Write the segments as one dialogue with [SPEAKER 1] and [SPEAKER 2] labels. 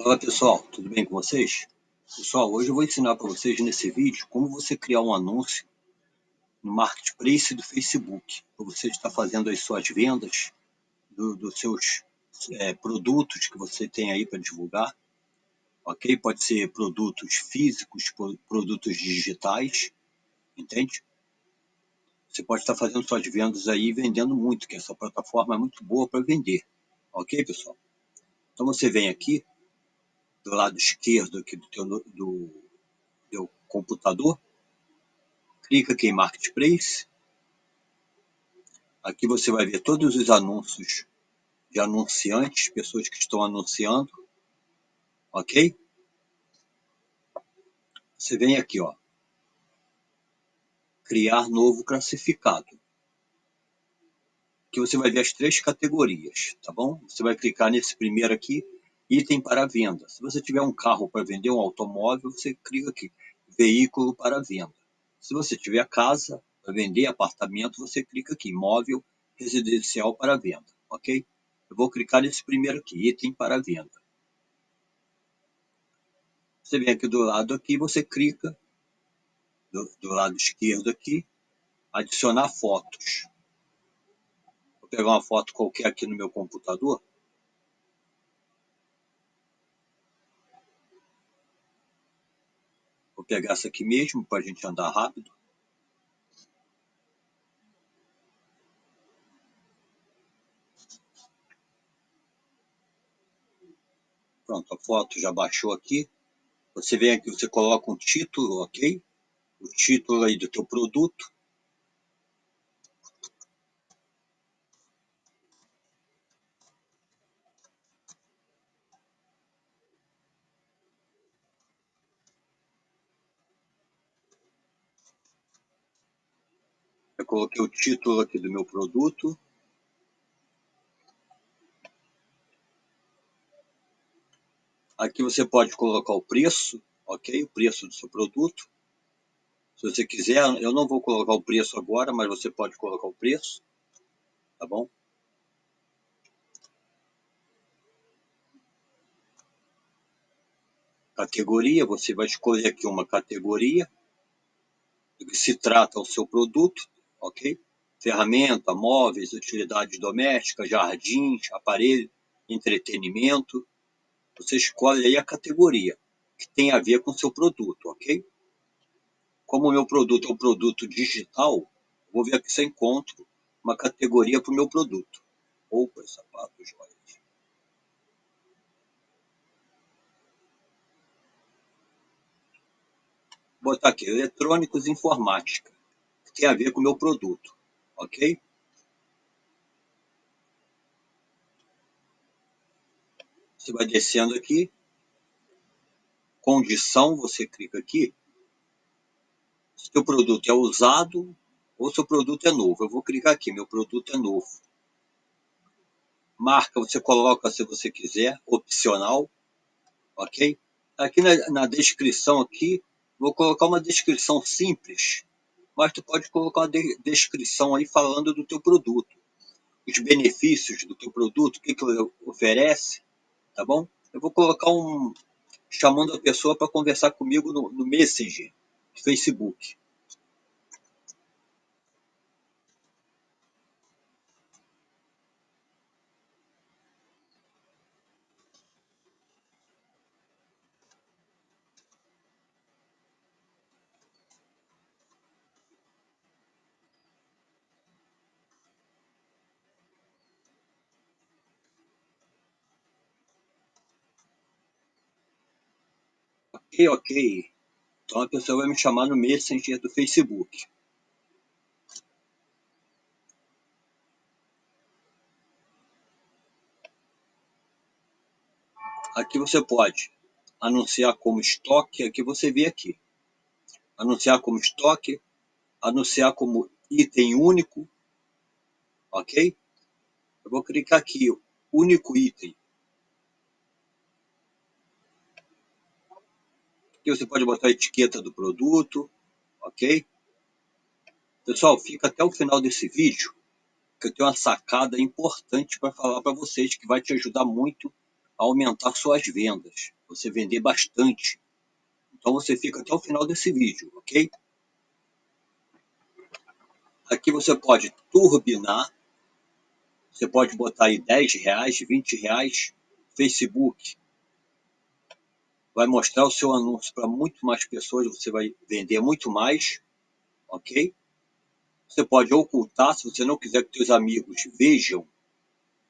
[SPEAKER 1] Olá pessoal, tudo bem com vocês? Pessoal, hoje eu vou ensinar para vocês nesse vídeo como você criar um anúncio no Marketplace do Facebook, para você estar fazendo as suas vendas do, dos seus é, produtos que você tem aí para divulgar, ok? Pode ser produtos físicos, produtos digitais, entende? Você pode estar fazendo suas vendas aí vendendo muito, que essa plataforma é muito boa para vender, ok pessoal? Então você vem aqui, do lado esquerdo aqui do teu, do teu computador, clica aqui em Marketplace, aqui você vai ver todos os anúncios de anunciantes, pessoas que estão anunciando, ok? Você vem aqui, ó, criar novo classificado. Aqui você vai ver as três categorias, tá bom? Você vai clicar nesse primeiro aqui, item para venda. Se você tiver um carro para vender, um automóvel, você clica aqui, veículo para venda. Se você tiver casa para vender, apartamento, você clica aqui, imóvel residencial para venda, ok? Eu vou clicar nesse primeiro aqui, item para venda. Você vem aqui do lado aqui, você clica do, do lado esquerdo aqui, adicionar fotos. Vou pegar uma foto qualquer aqui no meu computador. Pegar essa aqui mesmo para a gente andar rápido. Pronto, a foto já baixou aqui. Você vem aqui, você coloca um título, ok? O título aí do teu produto. Coloquei o título aqui do meu produto. Aqui você pode colocar o preço, ok? O preço do seu produto. Se você quiser, eu não vou colocar o preço agora, mas você pode colocar o preço, tá bom? Categoria, você vai escolher aqui uma categoria do que se trata o seu produto, ok? Ferramenta, móveis, utilidades domésticas, jardins, aparelho, entretenimento. Você escolhe aí a categoria que tem a ver com seu produto, ok? Como o meu produto é um produto digital, vou ver aqui se eu encontro uma categoria para o meu produto. Roupas, sapatos, joias. Vou botar aqui, eletrônicos e informática tem a ver com o meu produto, ok? Você vai descendo aqui, condição, você clica aqui, se o produto é usado ou se o produto é novo. Eu vou clicar aqui, meu produto é novo. Marca, você coloca se você quiser, opcional, ok? Aqui na, na descrição aqui, vou colocar uma descrição simples, mas tu pode colocar uma de descrição aí falando do teu produto, os benefícios do teu produto, o que, que ele oferece, tá bom? Eu vou colocar um chamando a pessoa para conversar comigo no, no Messenger, no Facebook. Ok, ok. Então a pessoa vai me chamar no Messenger do Facebook. Aqui você pode anunciar como estoque, aqui você vê aqui. Anunciar como estoque, anunciar como item único, ok? Eu vou clicar aqui, único item. Aqui você pode botar a etiqueta do produto, ok? Pessoal, fica até o final desse vídeo, que eu tenho uma sacada importante para falar para vocês, que vai te ajudar muito aumentar suas vendas, você vender bastante. Então você fica até o final desse vídeo, ok? Aqui você pode turbinar, você pode botar aí 10 reais, 20 reais, Facebook. Vai mostrar o seu anúncio para muito mais pessoas, você vai vender muito mais, ok? Você pode ocultar, se você não quiser que seus amigos vejam,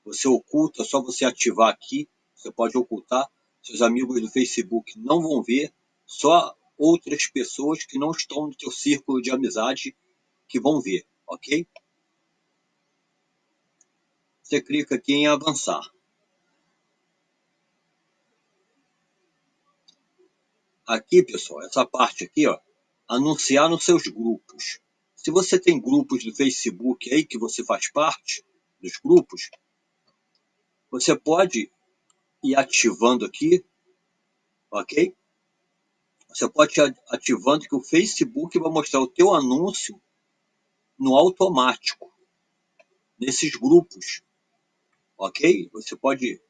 [SPEAKER 1] você oculta, só você ativar aqui, você pode ocultar, seus amigos do Facebook não vão ver, só outras pessoas que não estão no seu círculo de amizade que vão ver, ok? Você clica aqui em avançar. Aqui, pessoal, essa parte aqui, ó, anunciar nos seus grupos. Se você tem grupos do Facebook aí que você faz parte dos grupos, você pode ir ativando aqui, ok? Você pode ir ativando que o Facebook vai mostrar o teu anúncio no automático, nesses grupos, ok? Você pode...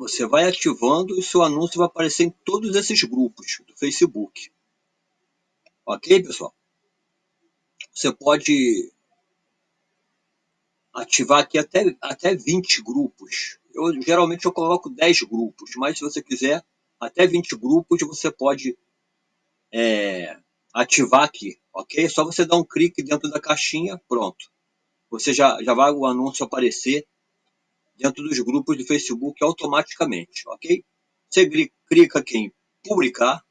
[SPEAKER 1] Você vai ativando e seu anúncio vai aparecer em todos esses grupos do Facebook. Ok, pessoal? Você pode ativar aqui até, até 20 grupos. Eu, geralmente eu coloco 10 grupos, mas se você quiser até 20 grupos, você pode é, ativar aqui, ok? É só você dar um clique dentro da caixinha, pronto. Você já, já vai o anúncio aparecer dentro dos grupos do Facebook automaticamente, ok? Você clica aqui em publicar,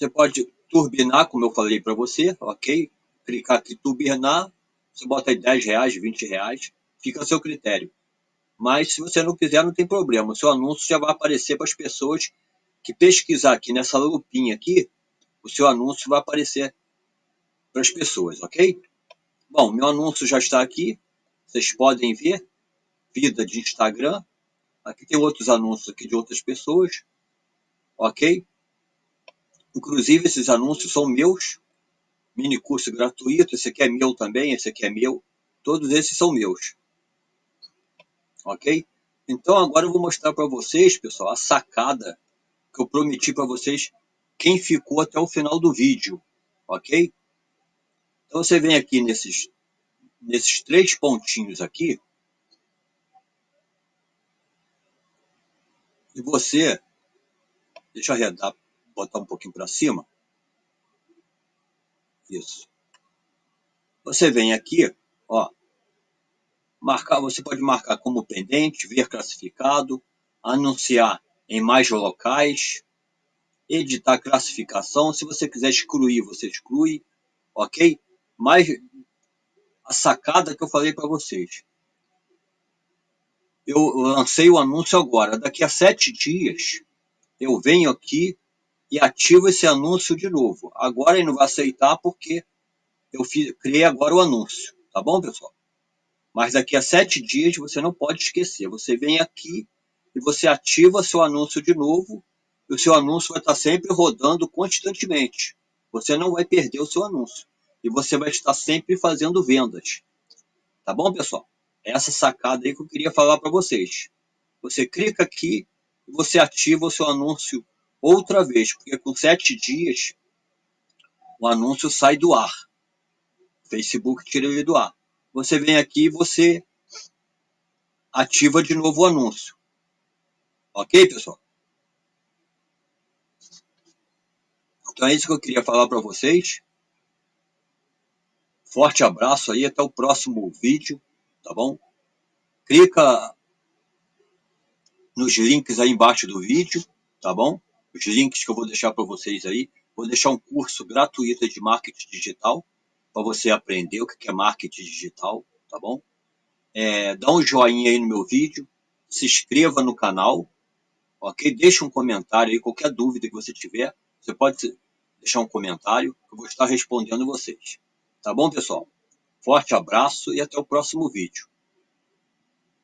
[SPEAKER 1] Você pode turbinar, como eu falei para você, ok? Clicar aqui, turbinar, você bota aí 10 reais, 20 reais, fica a seu critério. Mas se você não quiser, não tem problema. O seu anúncio já vai aparecer para as pessoas que pesquisar aqui nessa lupinha aqui, o seu anúncio vai aparecer para as pessoas, ok? Bom, meu anúncio já está aqui, vocês podem ver, vida de Instagram, aqui tem outros anúncios aqui de outras pessoas, ok? Inclusive, esses anúncios são meus. Mini curso gratuito, esse aqui é meu também, esse aqui é meu. Todos esses são meus. Ok? Então, agora eu vou mostrar para vocês, pessoal, a sacada que eu prometi para vocês, quem ficou até o final do vídeo. Ok? Então, você vem aqui nesses, nesses três pontinhos aqui. E você, deixa eu arredar botar um pouquinho para cima. Isso. Você vem aqui, ó, marcar, você pode marcar como pendente, ver classificado, anunciar em mais locais, editar classificação, se você quiser excluir, você exclui, ok? Mas a sacada que eu falei para vocês. Eu lancei o anúncio agora, daqui a sete dias eu venho aqui e ativo esse anúncio de novo. Agora ele não vai aceitar porque eu fiz, criei agora o anúncio. Tá bom, pessoal? Mas daqui a sete dias você não pode esquecer. Você vem aqui e você ativa seu anúncio de novo e o seu anúncio vai estar sempre rodando constantemente. Você não vai perder o seu anúncio. E você vai estar sempre fazendo vendas. Tá bom, pessoal? Essa sacada aí que eu queria falar para vocês. Você clica aqui e você ativa o seu anúncio outra vez, porque com sete dias o anúncio sai do ar. O Facebook tira ele do ar. Você vem aqui e você ativa de novo o anúncio. Ok, pessoal? Então é isso que eu queria falar para vocês. Forte abraço aí, até o próximo vídeo, tá bom? Clica nos links aí embaixo do vídeo, tá bom? os links que eu vou deixar para vocês aí. Vou deixar um curso gratuito de marketing digital para você aprender o que é marketing digital, tá bom? É, dá um joinha aí no meu vídeo, se inscreva no canal, ok? Deixa um comentário aí, qualquer dúvida que você tiver, você pode deixar um comentário, eu vou estar respondendo vocês. Tá bom, pessoal? Forte abraço e até o próximo vídeo.